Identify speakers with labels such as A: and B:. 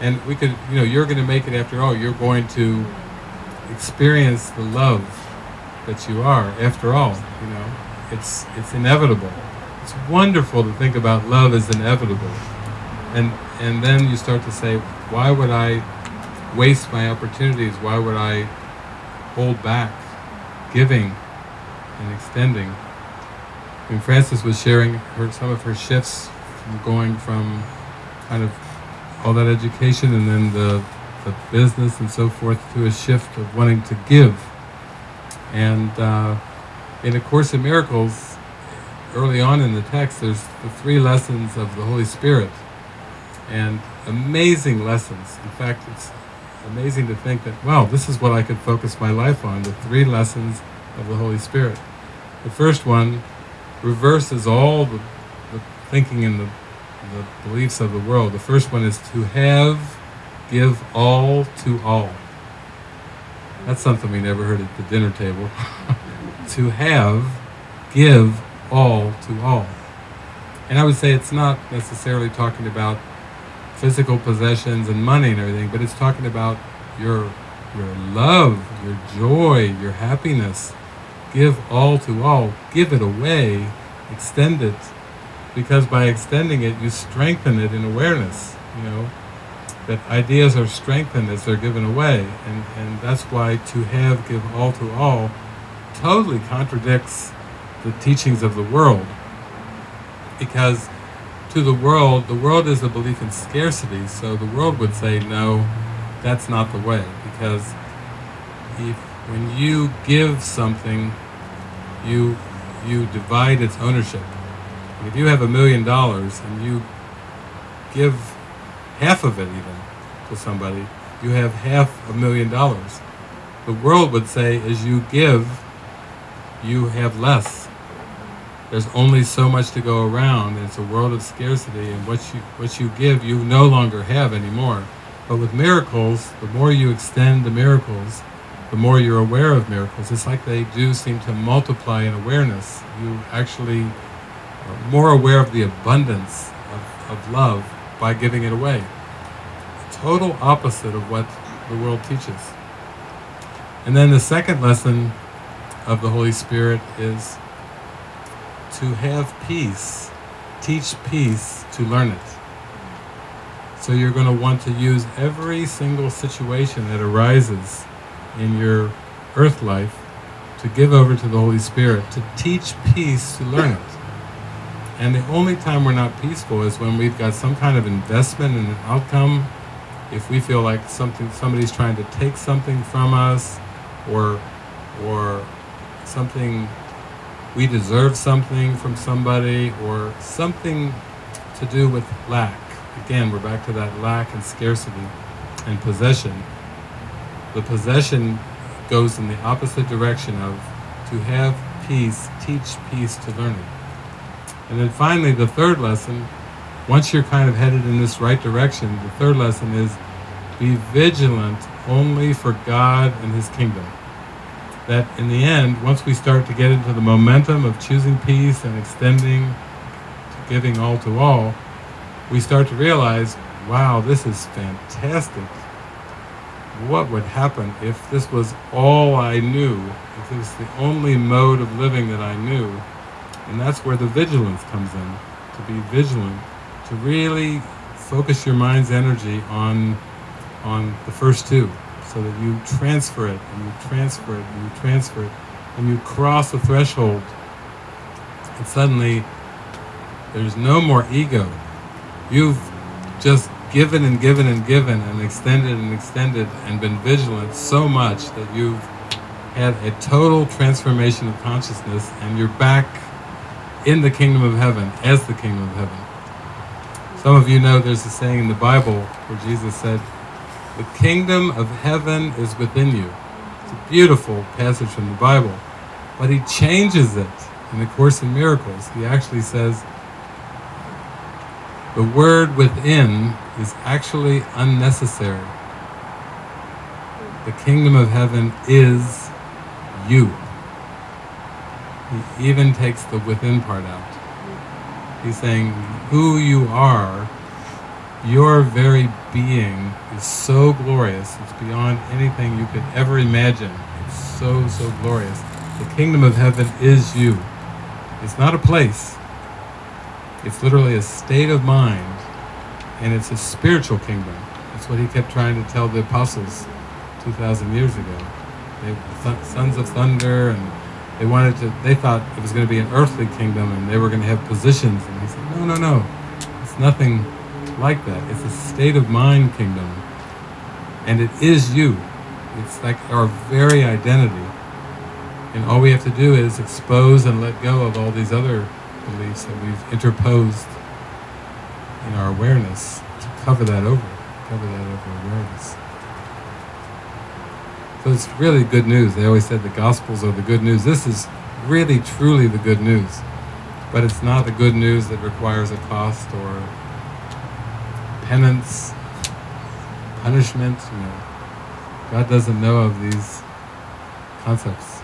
A: And we could, you know, you're going to make it after all. You're going to experience the love that you are after all. You know, it's it's inevitable. It's wonderful to think about love as inevitable. And and then you start to say, why would I waste my opportunities? Why would I hold back giving and extending? And Frances was sharing her, some of her shifts from going from kind of all that education and then the, the business and so forth to a shift of wanting to give. And uh, in A Course in Miracles, early on in the text, there's the three lessons of the Holy Spirit. And amazing lessons. In fact, it's amazing to think that, wow, this is what I could focus my life on, the three lessons of the Holy Spirit. The first one reverses all the, the thinking and the, the beliefs of the world. The first one is to have, give all to all. That's something we never heard at the dinner table. to have, give all to all. And I would say it's not necessarily talking about physical possessions and money and everything, but it's talking about your your love, your joy, your happiness, give all to all, give it away, extend it, because by extending it, you strengthen it in awareness, you know, that ideas are strengthened as they're given away, and, and that's why to have, give all to all totally contradicts the teachings of the world, because to the world, the world is a belief in scarcity, so the world would say, no, that's not the way, because if when you give something, you you divide its ownership. If you have a million dollars and you give half of it even to somebody, you have half a million dollars. The world would say as you give, you have less. There's only so much to go around. It's a world of scarcity and what you, what you give, you no longer have anymore. But with miracles, the more you extend the miracles, the more you're aware of miracles, it's like they do seem to multiply in awareness. You actually more aware of the abundance of, of love by giving it away. Total opposite of what the world teaches. And then the second lesson of the Holy Spirit is to have peace. Teach peace to learn it. So you're going to want to use every single situation that arises in your earth life to give over to the Holy Spirit, to teach peace, to learn it. And the only time we're not peaceful is when we've got some kind of investment in an outcome, if we feel like something somebody's trying to take something from us, or or something we deserve something from somebody, or something to do with lack. Again, we're back to that lack and scarcity and possession the possession goes in the opposite direction of to have peace, teach peace to learn it. And then finally, the third lesson, once you're kind of headed in this right direction, the third lesson is be vigilant only for God and His kingdom. That in the end, once we start to get into the momentum of choosing peace and extending, to giving all to all, we start to realize, wow, this is fantastic what would happen if this was all I knew, if it was the only mode of living that I knew. And that's where the vigilance comes in, to be vigilant, to really focus your mind's energy on, on the first two, so that you transfer it, and you transfer it, and you transfer it, and you cross the threshold, and suddenly there's no more ego. You've just given and given and given and extended and extended and been vigilant so much that you've had a total transformation of consciousness and you're back in the kingdom of heaven as the kingdom of heaven. Some of you know there's a saying in the Bible where Jesus said, the kingdom of heaven is within you. It's a beautiful passage from the Bible, but he changes it in the Course in Miracles. He actually says, the word within is actually unnecessary. The kingdom of heaven is you. He even takes the within part out. He's saying who you are your very being is so glorious, it's beyond anything you could ever imagine. It's so, so glorious. The kingdom of heaven is you. It's not a place, it's literally a state of mind, and it's a spiritual kingdom. That's what he kept trying to tell the apostles 2,000 years ago. They sons of thunder, and they wanted to, they thought it was going to be an earthly kingdom, and they were going to have positions. And he said, no, no, no. It's nothing like that. It's a state of mind kingdom. And it is you. It's like our very identity. And all we have to do is expose and let go of all these other beliefs that we've interposed in our awareness to cover that over, cover that over awareness. So it's really good news. They always said the Gospels are the good news. This is really, truly the good news. But it's not the good news that requires a cost or penance, punishment. You know, God doesn't know of these concepts.